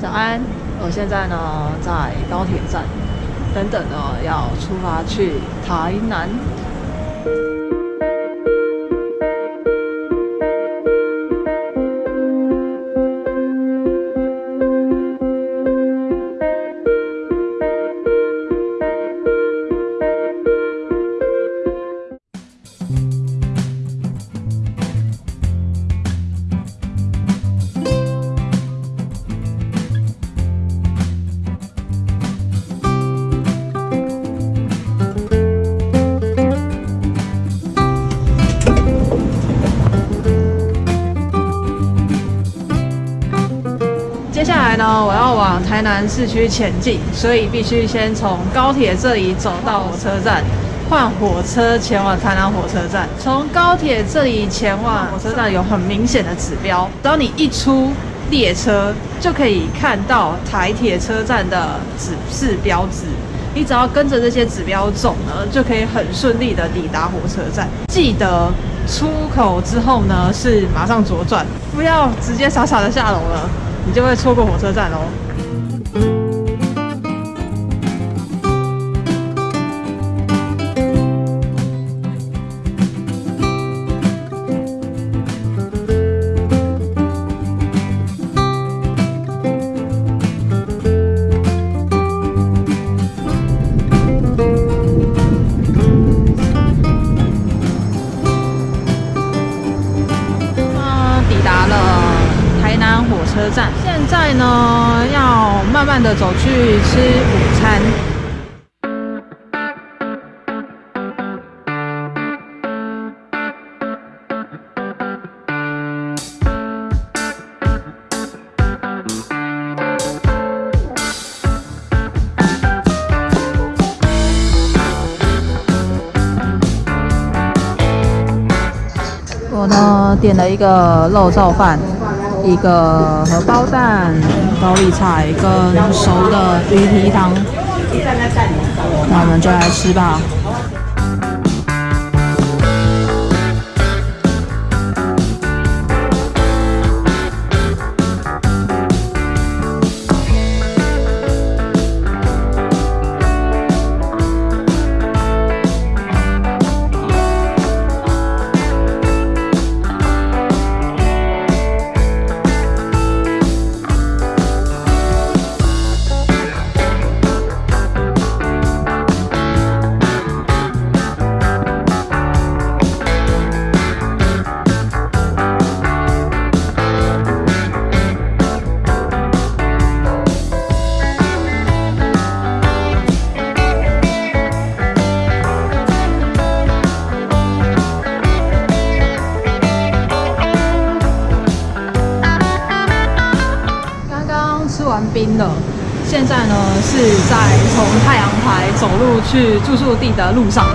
早安，我现在呢在高铁站，等等呢要出发去台南。接下来呢，我要往台南市区前进，所以必须先从高铁这里走到火车站，换火车前往台南火车站。从高铁这里前往火车站有很明显的指标，只要你一出列车，就可以看到台铁车站的指示标志。你只要跟着这些指标走呢，就可以很顺利的抵达火车站。记得出口之后呢，是马上左转，不要直接傻傻的下楼了。你就会错过火车站哦。慢的走去吃午餐。我呢点了一个肉燥饭，一个荷包蛋、高丽菜跟熟的鱼皮汤。那我们就来吃吧。在从太阳台走路去住宿地的路上。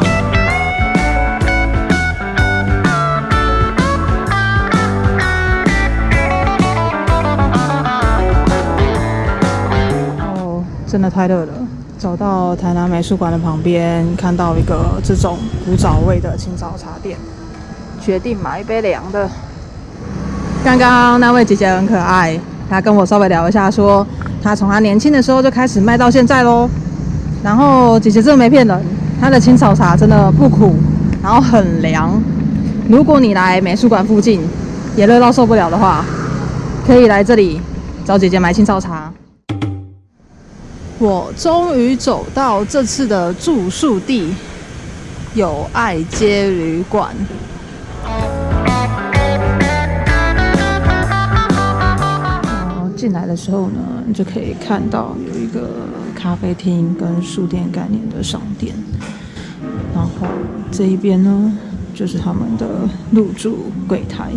哦，真的太热了。走到台南美术馆的旁边，看到一个这种古早味的清早茶店，决定买一杯凉的。刚刚那位姐姐很可爱，她跟我稍微聊一下，说他从他年轻的时候就开始卖到现在喽。然后姐姐真的没骗人，她的青草茶真的不苦，然后很凉。如果你来美术馆附近也热到受不了的话，可以来这里找姐姐买青草茶。我终于走到这次的住宿地——友爱街旅馆。进来的时候呢，你就可以看到有一个咖啡厅跟书店概念的商店，然后这一边呢就是他们的入住柜台，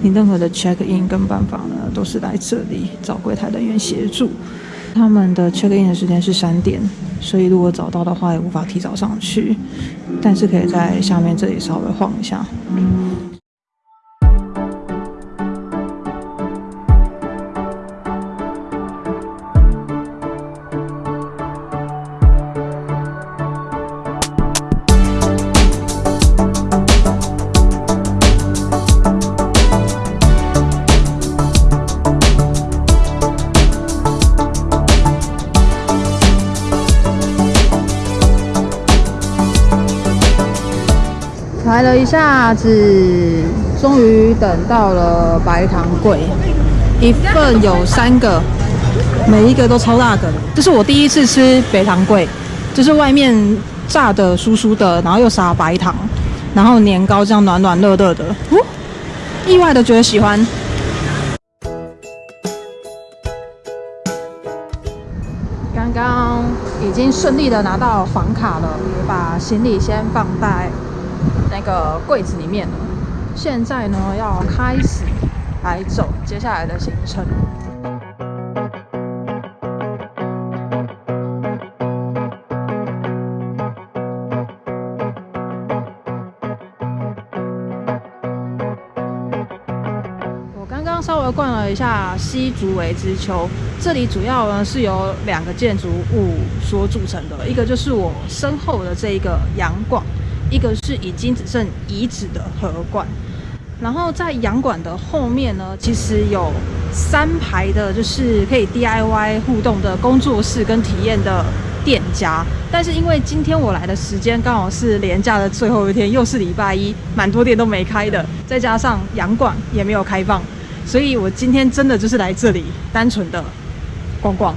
你任何的 check in 跟办法呢都是来这里找柜台人员协助。他们的 check in 的时间是三点，所以如果找到的话也无法提早上去，但是可以在下面这里稍微晃一下。排了一下子，终于等到了白糖桂，一份有三个，每一个都超大个。这是我第一次吃白糖桂，就是外面炸的酥酥的，然后又撒白糖，然后年糕这样暖暖热热的，哦，意外的觉得喜欢。刚刚已经顺利的拿到房卡了，把行李先放在那个柜子里面了。现在呢，要开始来走接下来的行程。稍微逛了一下西竹围之丘，这里主要呢是由两个建筑物所组成的，一个就是我身后的这一个洋馆，一个是已经只剩遗址的河馆。然后在洋馆的后面呢，其实有三排的，就是可以 DIY 互动的工作室跟体验的店家。但是因为今天我来的时间刚好是连假的最后一天，又是礼拜一，蛮多店都没开的，再加上洋馆也没有开放。所以我今天真的就是来这里单纯的逛逛。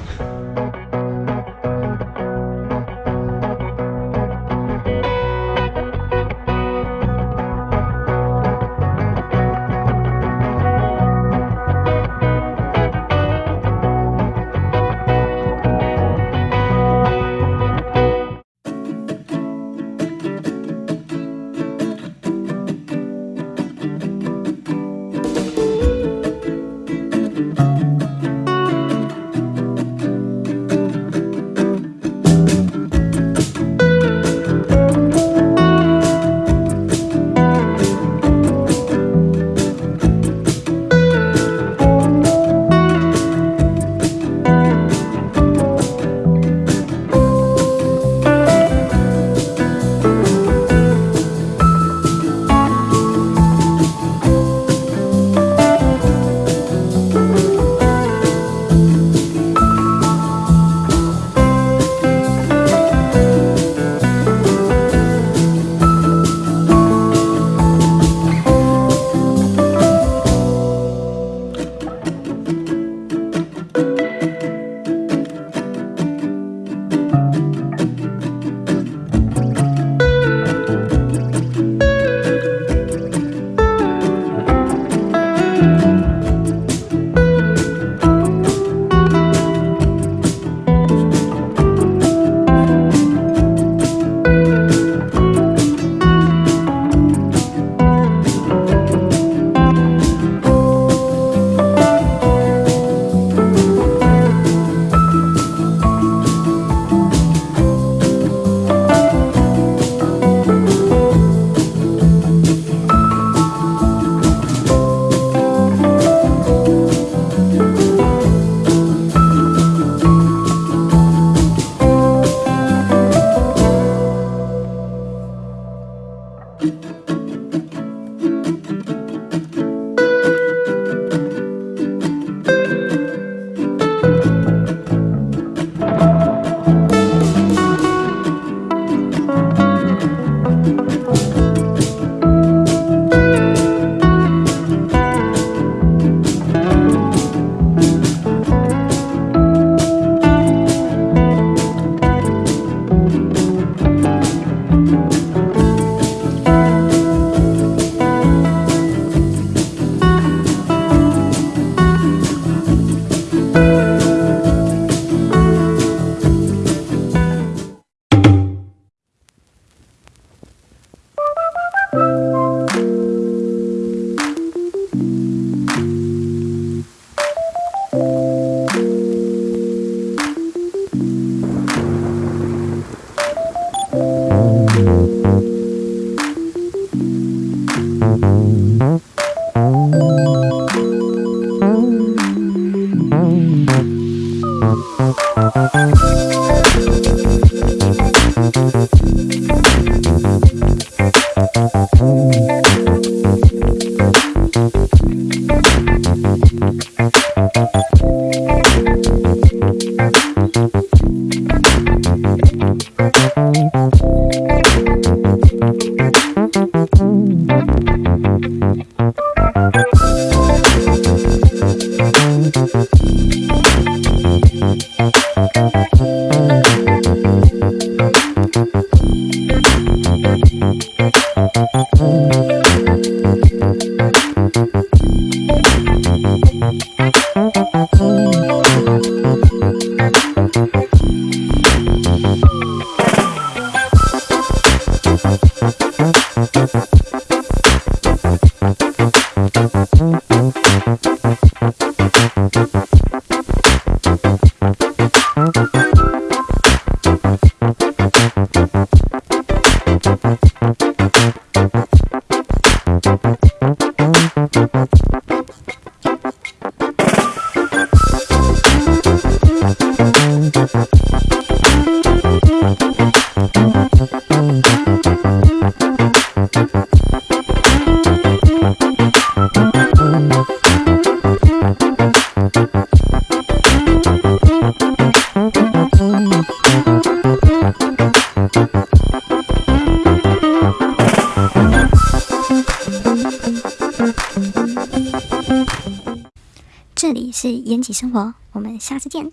是延吉生活，我们下次见。